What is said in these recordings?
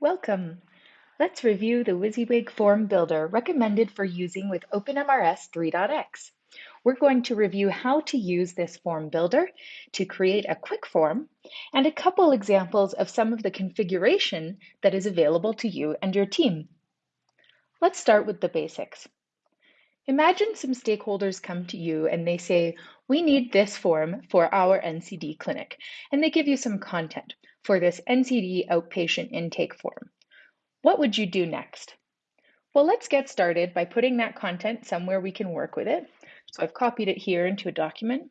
Welcome. Let's review the WYSIWYG form builder recommended for using with OpenMRS 3.x. We're going to review how to use this form builder to create a quick form and a couple examples of some of the configuration that is available to you and your team. Let's start with the basics. Imagine some stakeholders come to you and they say, we need this form for our NCD clinic, and they give you some content for this NCD outpatient intake form. What would you do next? Well, let's get started by putting that content somewhere we can work with it. So I've copied it here into a document.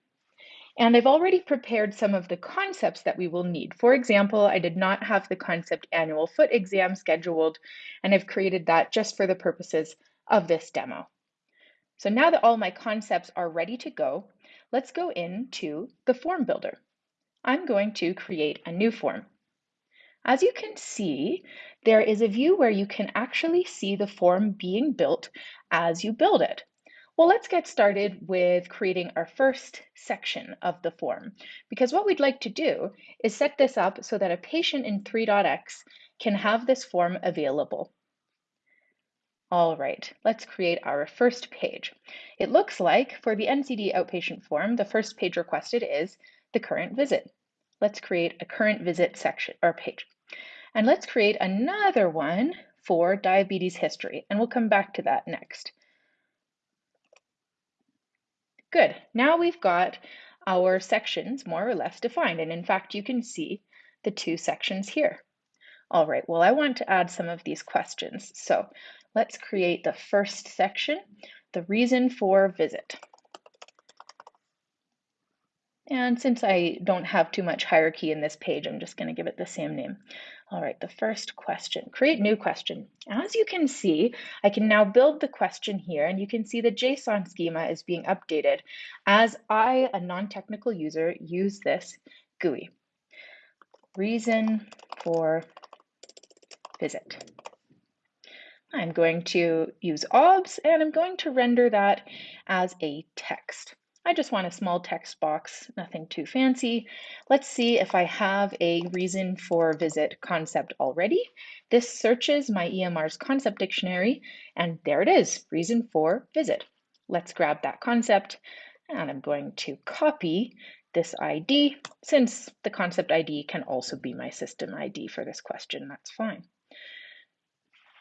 And I've already prepared some of the concepts that we will need. For example, I did not have the concept annual foot exam scheduled, and I've created that just for the purposes of this demo. So now that all my concepts are ready to go, let's go into the form builder. I'm going to create a new form. As you can see, there is a view where you can actually see the form being built as you build it. Well, let's get started with creating our first section of the form, because what we'd like to do is set this up so that a patient in 3.x can have this form available. All right, let's create our first page. It looks like for the NCD outpatient form, the first page requested is the current visit. Let's create a current visit section or page. And let's create another one for diabetes history, and we'll come back to that next. Good, now we've got our sections more or less defined, and in fact, you can see the two sections here. All right, well, I want to add some of these questions. So let's create the first section, the reason for visit. And since I don't have too much hierarchy in this page, I'm just going to give it the same name. All right, the first question, create new question. As you can see, I can now build the question here and you can see the JSON schema is being updated as I, a non-technical user, use this GUI. Reason for visit. I'm going to use OBS and I'm going to render that as a text. I just want a small text box, nothing too fancy. Let's see if I have a reason for visit concept already. This searches my EMR's concept dictionary, and there it is, reason for visit. Let's grab that concept, and I'm going to copy this ID. Since the concept ID can also be my system ID for this question, that's fine.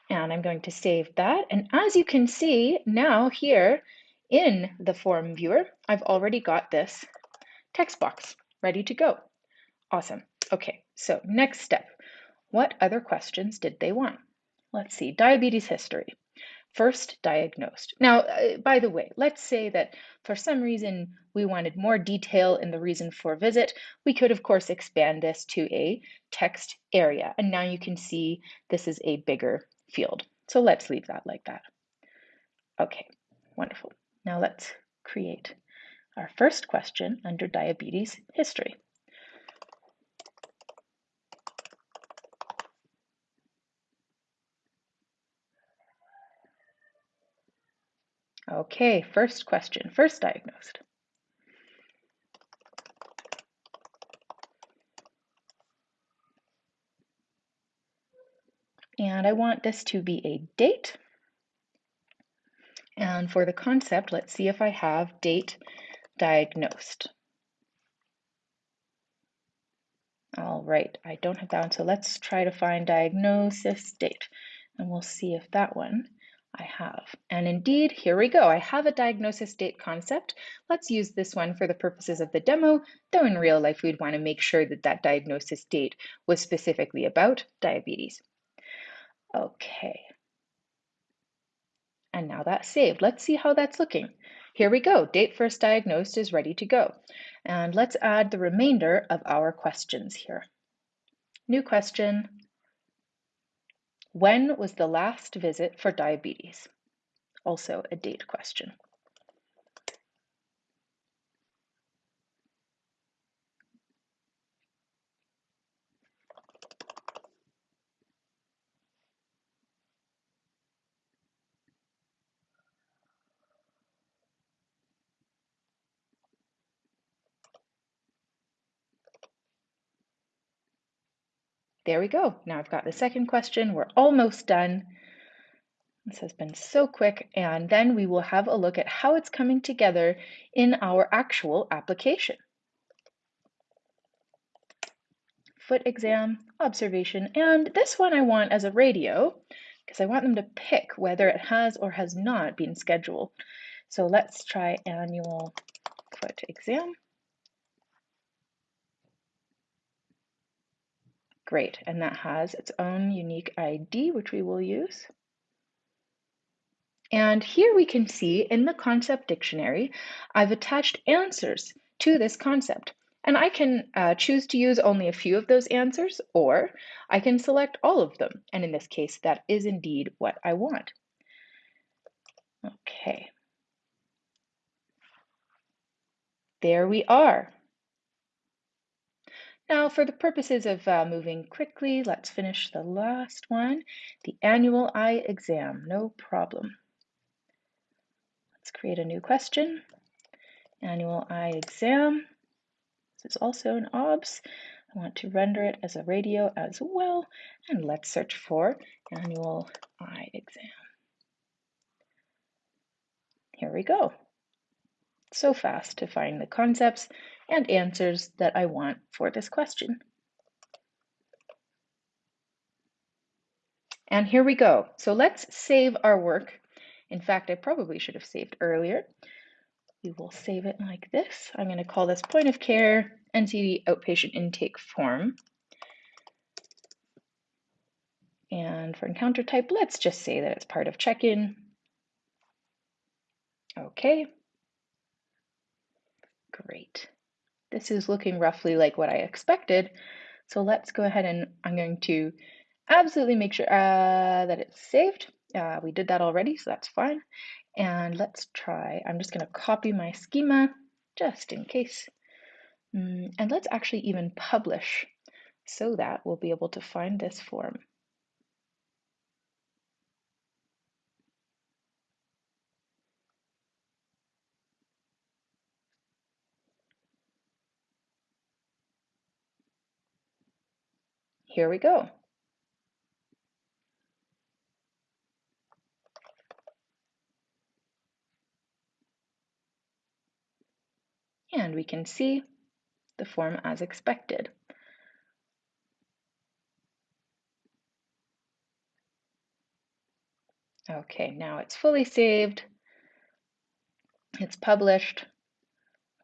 And I'm going to save that. And as you can see now here, in the form viewer, I've already got this text box ready to go. Awesome. Okay, so next step. What other questions did they want? Let's see, diabetes history. First diagnosed. Now, uh, by the way, let's say that for some reason we wanted more detail in the reason for visit. We could, of course, expand this to a text area. And now you can see this is a bigger field. So let's leave that like that. Okay, wonderful. Now let's create our first question under diabetes history. Okay, first question, first diagnosed. And I want this to be a date. And for the concept, let's see if I have date diagnosed. All right, I don't have that one, so let's try to find diagnosis date, and we'll see if that one I have. And indeed, here we go. I have a diagnosis date concept. Let's use this one for the purposes of the demo, though in real life, we'd want to make sure that that diagnosis date was specifically about diabetes. Okay, and now that's saved. Let's see how that's looking. Here we go. Date first diagnosed is ready to go. And let's add the remainder of our questions here. New question. When was the last visit for diabetes? Also a date question. There we go. Now I've got the second question. We're almost done. This has been so quick. And then we will have a look at how it's coming together in our actual application. Foot exam, observation, and this one I want as a radio because I want them to pick whether it has or has not been scheduled. So let's try annual foot exam. Great, and that has its own unique ID, which we will use. And here we can see in the concept dictionary, I've attached answers to this concept. And I can uh, choose to use only a few of those answers, or I can select all of them. And in this case, that is indeed what I want. Okay. There we are. Now, for the purposes of uh, moving quickly, let's finish the last one, the annual eye exam, no problem. Let's create a new question. Annual eye exam. This is also an OBS. I want to render it as a radio as well. And let's search for annual eye exam. Here we go. So fast to find the concepts and answers that I want for this question. And here we go. So let's save our work. In fact, I probably should have saved earlier. We will save it like this. I'm going to call this point of care NCD outpatient intake form. And for encounter type, let's just say that it's part of check-in. Okay. Great. This is looking roughly like what I expected. So let's go ahead and I'm going to absolutely make sure uh, that it's saved. Uh, we did that already, so that's fine. And let's try, I'm just gonna copy my schema just in case. Mm, and let's actually even publish so that we'll be able to find this form. Here we go. And we can see the form as expected. Okay, now it's fully saved. It's published.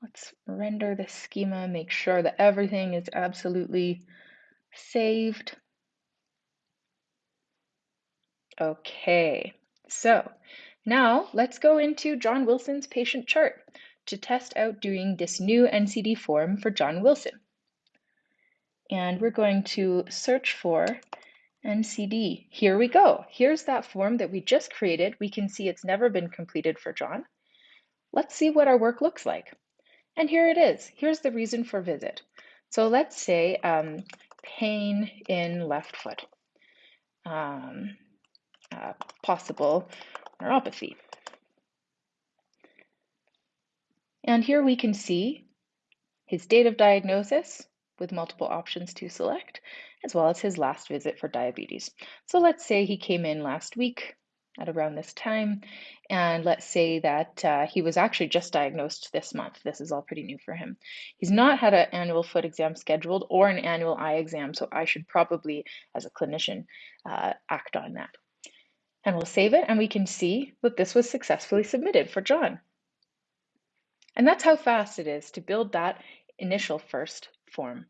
Let's render the schema, make sure that everything is absolutely saved. Okay, so now let's go into John Wilson's patient chart to test out doing this new NCD form for John Wilson. And we're going to search for NCD. Here we go. Here's that form that we just created. We can see it's never been completed for John. Let's see what our work looks like. And here it is. Here's the reason for visit. So let's say um, pain in left foot, um, uh, possible neuropathy. And here we can see his date of diagnosis with multiple options to select, as well as his last visit for diabetes. So let's say he came in last week at around this time, and let's say that uh, he was actually just diagnosed this month. This is all pretty new for him. He's not had an annual foot exam scheduled or an annual eye exam, so I should probably, as a clinician, uh, act on that. And we'll save it, and we can see that this was successfully submitted for John. And that's how fast it is to build that initial first form.